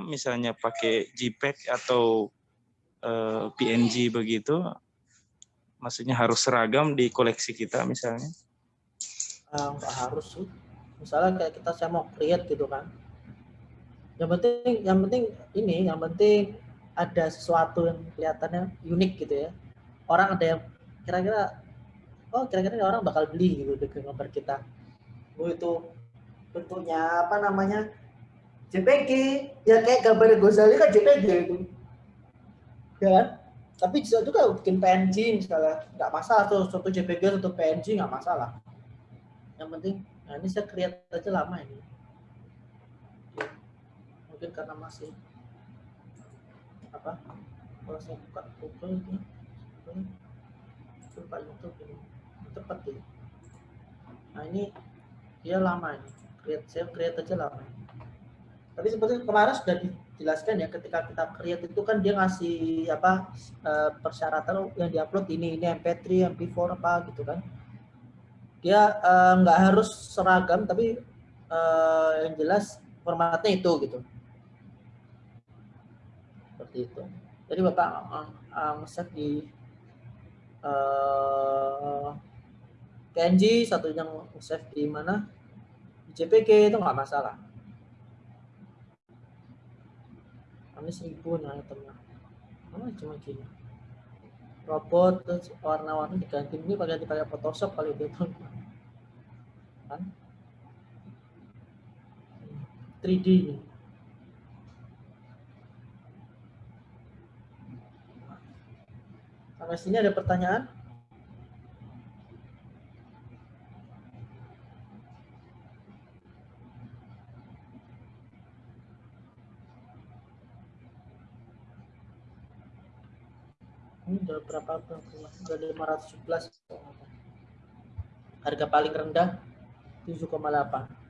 misalnya pakai JPEG atau uh, eh, PNG begitu, maksudnya harus seragam di koleksi kita misalnya? Uh, harus sih. Misalnya kayak kita saya mau create gitu kan. Yang penting, yang penting ini, yang penting ada sesuatu yang kelihatannya unik gitu ya. Orang ada yang kira-kira, oh kira-kira orang bakal beli gitu dengan gambar kita. Oh itu bentuknya apa namanya JPG ya kayak gambar Gozali kan JPG itu. Ya kan? Tapi bisa juga bikin PNG misalnya nggak masalah. Tuh satu JPG satu PNG nggak masalah. Yang penting nah ini saya create aja lama ini. Mungkin karena masih apa kalau saya buka Google ini buka YouTube ini cepat ya nah ini dia lama ini. Create saya create aja lama ini tapi seperti kemarin sudah dijelaskan ya ketika kita create itu kan dia ngasih apa uh, persyaratan yang diupload ini ini MP3, MP4 apa gitu kan. Dia eh, nggak uh, harus seragam tapi uh, yang jelas formatnya itu gitu. Seperti itu. Jadi Bapak uh, uh, di uh, PNG, satu yang save di mana? Di JPG itu nggak masalah. Ini seribu nah teman. Oh, cuma gini? Robot terus warna-warni diganti. Ini pakai dipakai Photoshop kali itu kan? 3D ini. Sampai sini ada pertanyaan ini udah berapa udah 511 harga paling rendah 7,8